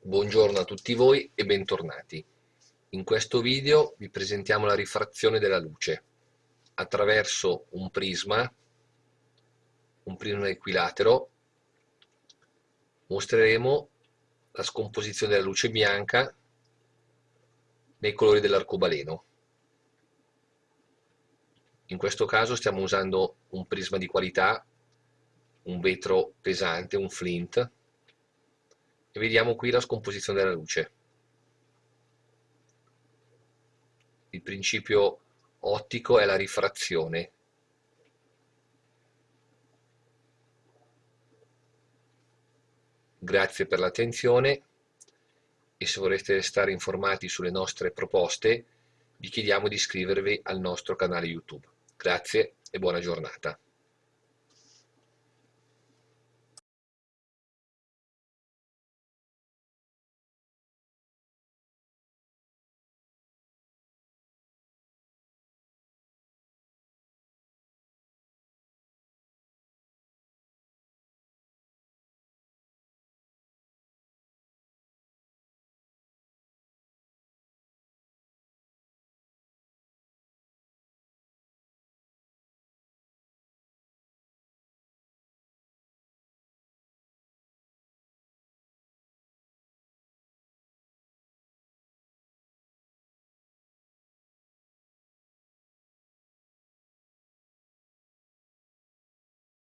Buongiorno a tutti voi e bentornati. In questo video vi presentiamo la rifrazione della luce attraverso un prisma, un prisma equilatero. Mostreremo la scomposizione della luce bianca nei colori dell'arcobaleno. In questo caso stiamo usando un prisma di qualità, un vetro pesante, un flint, vediamo qui la scomposizione della luce. Il principio ottico è la rifrazione. Grazie per l'attenzione e se vorreste restare informati sulle nostre proposte vi chiediamo di iscrivervi al nostro canale YouTube. Grazie e buona giornata.